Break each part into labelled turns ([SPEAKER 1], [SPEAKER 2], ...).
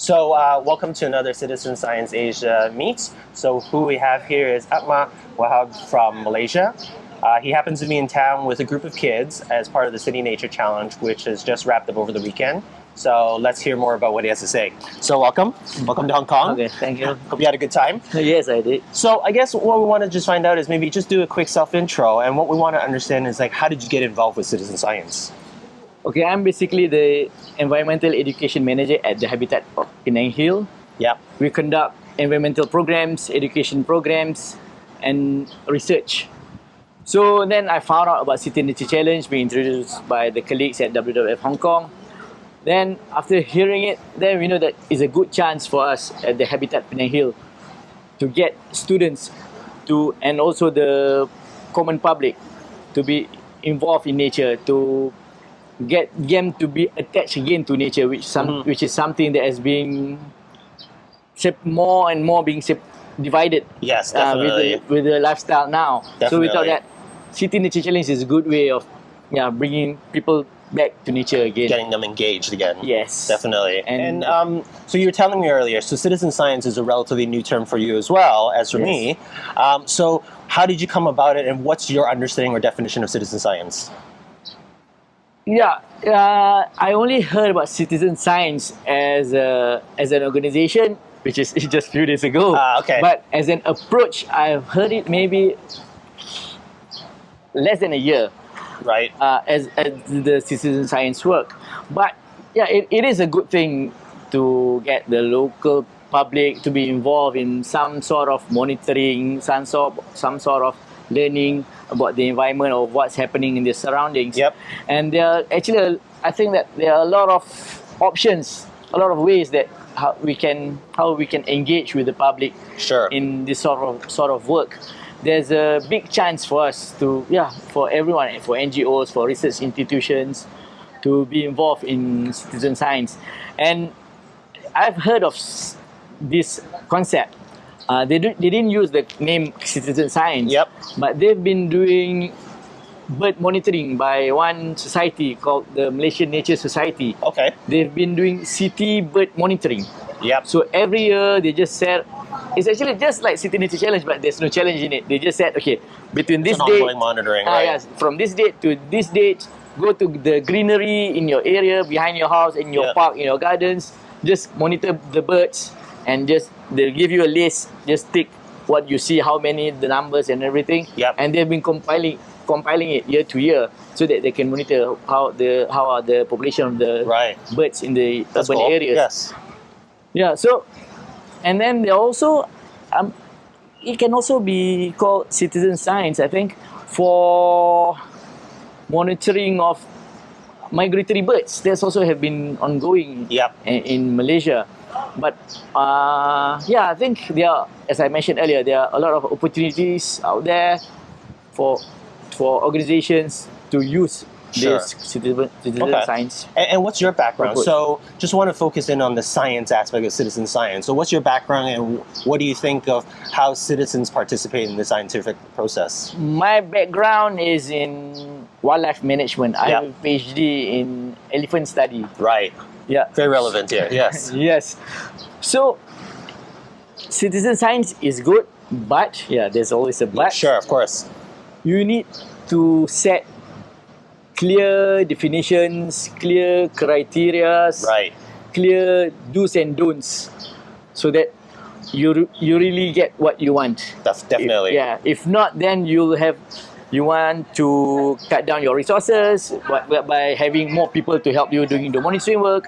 [SPEAKER 1] So uh, welcome to another Citizen Science Asia meet. So who we have here is Atma Wahab from Malaysia. Uh, he happens to be in town with a group of kids as part of the City Nature Challenge, which has just wrapped up over the weekend. So let's hear more about what he has to say. So welcome, welcome to Hong Kong.
[SPEAKER 2] Okay, thank you.
[SPEAKER 1] Hope you had a good time.
[SPEAKER 2] yes, I did.
[SPEAKER 1] So I guess what we want to just find out is maybe just do a quick self intro, and what we want to understand is like how did you get involved with citizen science?
[SPEAKER 2] Okay, I'm basically the environmental education manager at the Habitat of Penang Hill.
[SPEAKER 1] Yeah.
[SPEAKER 2] We conduct environmental programs, education programs, and research. So then I found out about City Nature Challenge being introduced by the colleagues at WWF Hong Kong. Then after hearing it, then we know that it's a good chance for us at the Habitat Penang Hill to get students to and also the common public to be involved in nature to get them to be attached again to nature, which some
[SPEAKER 1] Mhm.
[SPEAKER 2] which is something that has been more and more being divided
[SPEAKER 1] Yes,
[SPEAKER 2] uh, with
[SPEAKER 1] definitely.
[SPEAKER 2] the with the lifestyle now. So we thought that City Nature Challenge is a good way of yeah bringing people back to nature again.
[SPEAKER 1] Getting them engaged again.
[SPEAKER 2] Yes,
[SPEAKER 1] Definitely. And,
[SPEAKER 2] And-
[SPEAKER 1] um, so you were telling me earlier, so citizen science is a relatively new term for you as well as for
[SPEAKER 2] Yes.
[SPEAKER 1] me. Um, so how did you come about it, and what's your understanding or definition of citizen science?
[SPEAKER 2] Yeah, uh, I only heard about citizen science as a as an organization, which is just a few days ago.
[SPEAKER 1] Ah, okay.
[SPEAKER 2] But as an approach, I've heard it maybe less than a year
[SPEAKER 1] Right.
[SPEAKER 2] uh, as, as the citizen science work. But yeah, it, it is a good thing to get the local public to be involved in some sort of monitoring, some sort, some sort of learning about the environment or what's happening in the surroundings.
[SPEAKER 1] Yep.
[SPEAKER 2] And there are actually, I think that there are a lot of options, a lot of ways that how we can how we can engage with the public
[SPEAKER 1] Sure.
[SPEAKER 2] in this sort of sort of work. There's a big chance for us to yeah for everyone for NGOs for research institutions to be involved in citizen science, and I've heard of this concept. Uh, they do, they didn't use the name citizen science.
[SPEAKER 1] Yep.
[SPEAKER 2] But they've been doing bird monitoring by one society called the Malaysian Nature Society.
[SPEAKER 1] okay.
[SPEAKER 2] They've been doing city bird monitoring.
[SPEAKER 1] Yep.
[SPEAKER 2] So every year they just said it's actually just like City Nature Challenge, but there's no challenge in it. They just said, okay, between this date,
[SPEAKER 1] monitoring,
[SPEAKER 2] ah,
[SPEAKER 1] right?
[SPEAKER 2] yes, from this date to this date, go to the greenery in your area, behind your house, in your
[SPEAKER 1] Yeah.
[SPEAKER 2] park, in your gardens. Just monitor the birds, and just they'll give you a list. Just tick what you see, how many, the numbers, and everything.
[SPEAKER 1] Yep.
[SPEAKER 2] And they've been compiling compiling it year to year so that they can monitor how the how are the population of the
[SPEAKER 1] Right.
[SPEAKER 2] birds in the
[SPEAKER 1] That's
[SPEAKER 2] urban
[SPEAKER 1] cool.
[SPEAKER 2] areas.
[SPEAKER 1] Yes.
[SPEAKER 2] Yeah, so and then they also um it can also be called citizen science, I think, for monitoring of migratory birds. There's also have been ongoing
[SPEAKER 1] Yep.
[SPEAKER 2] in, in Malaysia. But uh, yeah, I think there are, as I mentioned earlier, there are a lot of opportunities out there for for organizations to use
[SPEAKER 1] Sure.
[SPEAKER 2] this citizen, citizen
[SPEAKER 1] Okay.
[SPEAKER 2] science.
[SPEAKER 1] And, and what's your background? So, just want to focus in on the science aspect of citizen science. So, what's your background, and what do you think of how citizens participate in the scientific process?
[SPEAKER 2] My background is in wildlife management. I have a PhD in elephant study.
[SPEAKER 1] Right.
[SPEAKER 2] Yeah.
[SPEAKER 1] Very relevant here. Yes.
[SPEAKER 2] Yes. So, citizen science is good, but yeah, there's always a but.
[SPEAKER 1] Sure. Of course.
[SPEAKER 2] You need to set clear definitions, clear criteria,
[SPEAKER 1] Right.
[SPEAKER 2] clear do's and don'ts, so that you you really get what you want.
[SPEAKER 1] That's definitely.
[SPEAKER 2] Yeah. If not, then you'll have you want to cut down your resources by, by having more people to help you doing the monitoring work.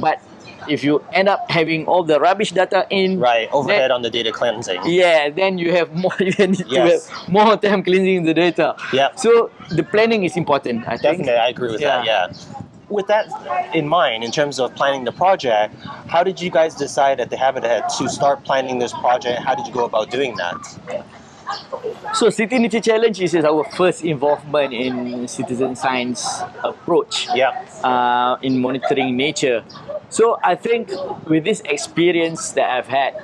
[SPEAKER 2] But if you end up having all the rubbish data in,
[SPEAKER 1] Right. Overhead
[SPEAKER 2] then-
[SPEAKER 1] on the data cleansing.
[SPEAKER 2] yeah, then you have more. You need to have more time cleansing the data.
[SPEAKER 1] yeah
[SPEAKER 2] So the planning is important. I think.
[SPEAKER 1] Definitely, I agree with that.
[SPEAKER 2] Yeah.
[SPEAKER 1] Yeah. With that in mind, in terms of planning the project, how did you guys decide at the Habitat to start planning this project? How did you go about doing that?
[SPEAKER 2] So City Nature Challenge is our first involvement in citizen science approach.
[SPEAKER 1] Yeah.
[SPEAKER 2] uh, in monitoring nature. So I think with this experience that I've had,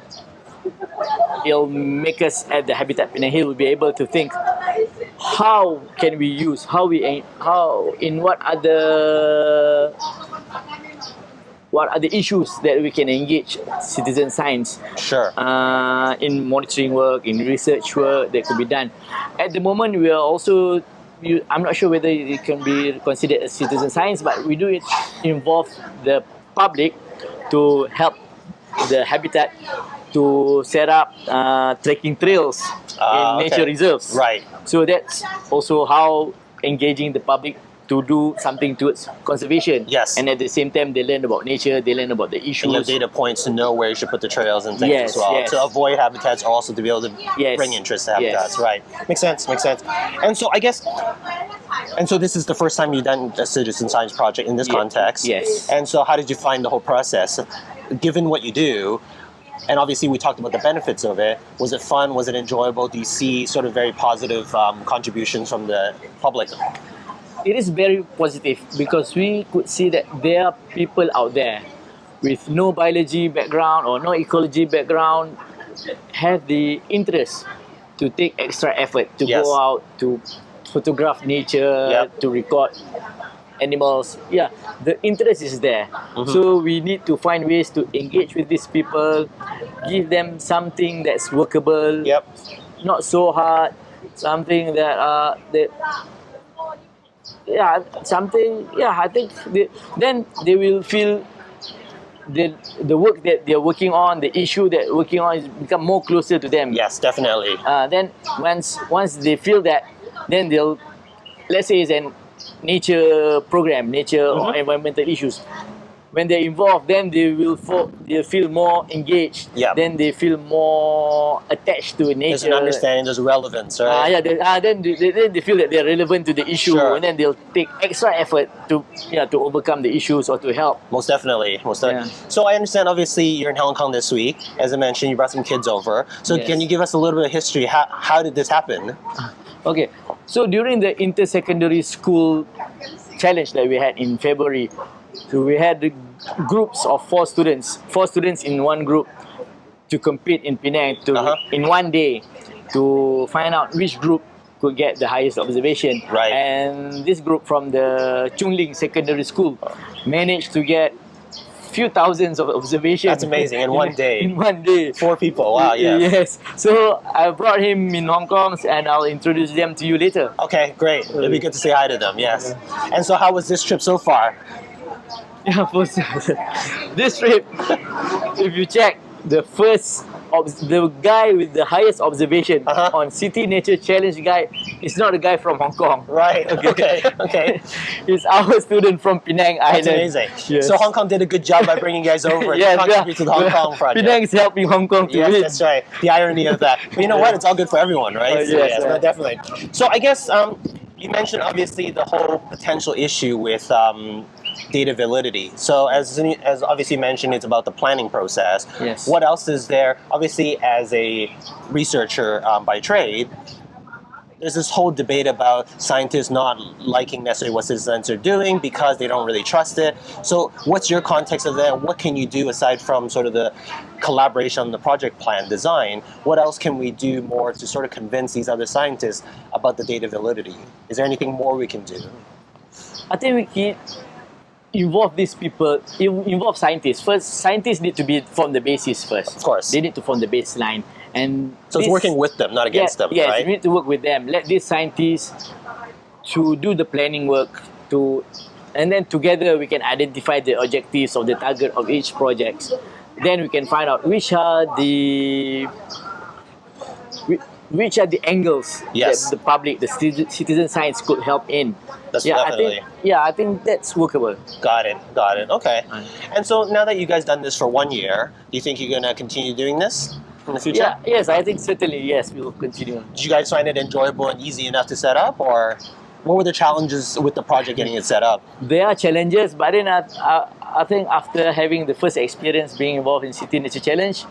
[SPEAKER 2] it'll make us at the Habitat Penang Hill will be able to think how can we use how we how in what other what are the issues that we can engage citizen science
[SPEAKER 1] Sure.
[SPEAKER 2] uh, in monitoring work, in research work that could be done. At the moment, we are also, you, I'm not sure whether it can be considered as citizen science, but we do it involve the public to help the habitat to set up uh, trekking trails
[SPEAKER 1] Ah,
[SPEAKER 2] in nature
[SPEAKER 1] okay.
[SPEAKER 2] reserves.
[SPEAKER 1] right.
[SPEAKER 2] So that's also how engaging the public to do something towards conservation.
[SPEAKER 1] Yes.
[SPEAKER 2] And at the same time, they learn about nature, they learn about the issues.
[SPEAKER 1] And data points to know where you should put the trails and things
[SPEAKER 2] Yes,
[SPEAKER 1] as well.
[SPEAKER 2] yes.
[SPEAKER 1] To avoid habitats, also to be able to
[SPEAKER 2] Yes.
[SPEAKER 1] bring interest to habitats. Right. Makes sense. Makes sense. And so I guess, and so this is the first time you've done a citizen science project in this context.
[SPEAKER 2] yes.
[SPEAKER 1] And so how did you find the whole process? Given what you do, and obviously we talked about the benefits of it. Was it fun? Was it enjoyable? Do you see sort of very positive um, contributions from the public?
[SPEAKER 2] It is very positive because we could see that there are people out there with no biology background or no ecology background have the interest to take extra effort to
[SPEAKER 1] Yes.
[SPEAKER 2] go out to photograph nature
[SPEAKER 1] Yep.
[SPEAKER 2] to record animals yeah the interest is there
[SPEAKER 1] Mm-hmm.
[SPEAKER 2] so we need to find ways to engage with these people give them something that's workable
[SPEAKER 1] Yep.
[SPEAKER 2] not so hard something that uh that yeah something yeah i think they, then they will feel the the work that they're working on the issue that working on is become more closer to them
[SPEAKER 1] Yes, definitely.
[SPEAKER 2] uh, then once once they feel that then they'll let's say it's an nature program nature or
[SPEAKER 1] Mhm.
[SPEAKER 2] environmental issues when they're involved then they will fo- they feel more engaged
[SPEAKER 1] Yeah.
[SPEAKER 2] then they feel more attached to nature
[SPEAKER 1] There's an understanding. There's relevance,
[SPEAKER 2] Ah,
[SPEAKER 1] right?
[SPEAKER 2] yeah, they, ah, then they, they, they feel that they're relevant to the issue,
[SPEAKER 1] Sure.
[SPEAKER 2] and then they'll take extra effort to yeah to overcome the issues or to help.
[SPEAKER 1] Most definitely, most definitely.
[SPEAKER 2] Yeah.
[SPEAKER 1] So I understand. Obviously, you're in Hong Kong this week. As I mentioned, you brought some kids over. So
[SPEAKER 2] Yes.
[SPEAKER 1] can you give us a little bit of history? How, how did this happen?
[SPEAKER 2] Okay, so during the inter-secondary school challenge that we had in February, so we had the groups of four students, four students in one group to compete in Penang to
[SPEAKER 1] Uh-huh.
[SPEAKER 2] in one day to find out which group could get the highest observation.
[SPEAKER 1] Right.
[SPEAKER 2] And this group from the Chung Ling Secondary School managed to get few thousands of observations.
[SPEAKER 1] That's amazing, in one day.
[SPEAKER 2] In one day.
[SPEAKER 1] Four people. Wow. Yeah.
[SPEAKER 2] Yes. So I brought him in Hong Kong and I'll introduce them to you later.
[SPEAKER 1] Okay. Great. It'll be good to say hi to them. Yes. And so, how was this trip so far?
[SPEAKER 2] Yeah, for this trip, if you check the first the guy with the highest observation
[SPEAKER 1] Uh-huh.
[SPEAKER 2] on City Nature Challenge guy is not a guy from Hong Kong.
[SPEAKER 1] Right. Okay. Okay.
[SPEAKER 2] He's our student from Penang
[SPEAKER 1] That's
[SPEAKER 2] Island.
[SPEAKER 1] amazing.
[SPEAKER 2] Yes.
[SPEAKER 1] So Hong Kong did a good job by bringing you guys over
[SPEAKER 2] Yes,
[SPEAKER 1] to contribute to the Hong Kong project.
[SPEAKER 2] Penang is helping Hong Kong to
[SPEAKER 1] Yes,
[SPEAKER 2] win.
[SPEAKER 1] that's right. The irony of that. But you know what? It's all good for everyone, right?
[SPEAKER 2] Uh,
[SPEAKER 1] So,
[SPEAKER 2] yes,
[SPEAKER 1] no,
[SPEAKER 2] yeah.
[SPEAKER 1] definitely. So I guess um, you mentioned obviously the whole potential issue with um, data validity. So as as obviously mentioned, it's about the planning process.
[SPEAKER 2] Yes.
[SPEAKER 1] What else is there? Obviously, as a researcher um, by trade. There's this whole debate about scientists not liking necessarily what citizens are doing because they don't really trust it. So, what's your context of that? What can you do aside from sort of the collaboration on the project plan design? What else can we do more to sort of convince these other scientists about the data validity? Is there anything more we can do?
[SPEAKER 2] I think we can involve these people, involve scientists. First, scientists need to be from the basis first.
[SPEAKER 1] Of course.
[SPEAKER 2] They need to form the baseline. And
[SPEAKER 1] So it's working with them, not against them,
[SPEAKER 2] yes,
[SPEAKER 1] right?
[SPEAKER 2] we need to work with them. Let these scientists to do the planning work to and then together we can identify the objectives of the target of each project. Then we can find out which are the which are the angles
[SPEAKER 1] Yes.
[SPEAKER 2] that the public, the citizen science could help in.
[SPEAKER 1] That's
[SPEAKER 2] yeah, I think yeah, I think that's workable.
[SPEAKER 1] Got it, got it. Okay. And so now that you guys done this for one year, do you think you're gonna continue doing this in the future?
[SPEAKER 2] Yeah, yes, I think certainly yes, we will continue.
[SPEAKER 1] Did you guys find it enjoyable and easy enough to set up, or what were the challenges with the project getting it set up?
[SPEAKER 2] there are challenges, but then I, I, I think after having the first experience being involved in City Nature Challenge,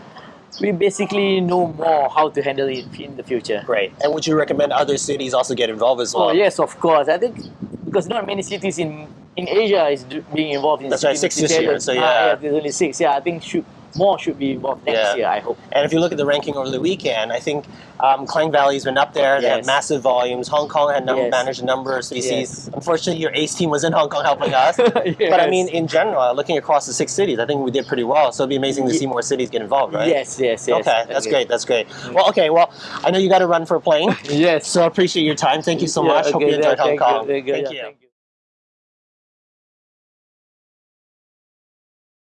[SPEAKER 2] we basically know more how to handle it in the future.
[SPEAKER 1] Great. And would you recommend other cities also get involved as well?
[SPEAKER 2] Oh yes, of course. I think because not many cities in in Asia is being involved in
[SPEAKER 1] That's right, six this year, so
[SPEAKER 2] Ah,
[SPEAKER 1] yeah.
[SPEAKER 2] there's only six. Yeah, I think should more should be involved next
[SPEAKER 1] Yeah.
[SPEAKER 2] year. I hope.
[SPEAKER 1] And if you look at the ranking over the weekend, I think um, Klang Valley's been up there. They have massive volumes. Hong Kong had
[SPEAKER 2] Yes.
[SPEAKER 1] managed a number of species.
[SPEAKER 2] Yes.
[SPEAKER 1] Unfortunately, your ace team was in Hong Kong helping us. But I mean, in general, looking across the six cities, I think we did pretty well. So it'd be amazing to see more cities get involved, right?
[SPEAKER 2] Yes, yes, yes.
[SPEAKER 1] Okay, that's great. That's great. Well, okay. Well, I know you got to run for a plane,
[SPEAKER 2] Yes.
[SPEAKER 1] so I appreciate your time. Thank you so
[SPEAKER 2] Yeah,
[SPEAKER 1] much. Hope you enjoyed
[SPEAKER 2] yeah,
[SPEAKER 1] Hong
[SPEAKER 2] thank you,
[SPEAKER 1] Kong.
[SPEAKER 2] thank you,
[SPEAKER 1] Thank
[SPEAKER 2] yeah,
[SPEAKER 1] you.
[SPEAKER 2] thank you.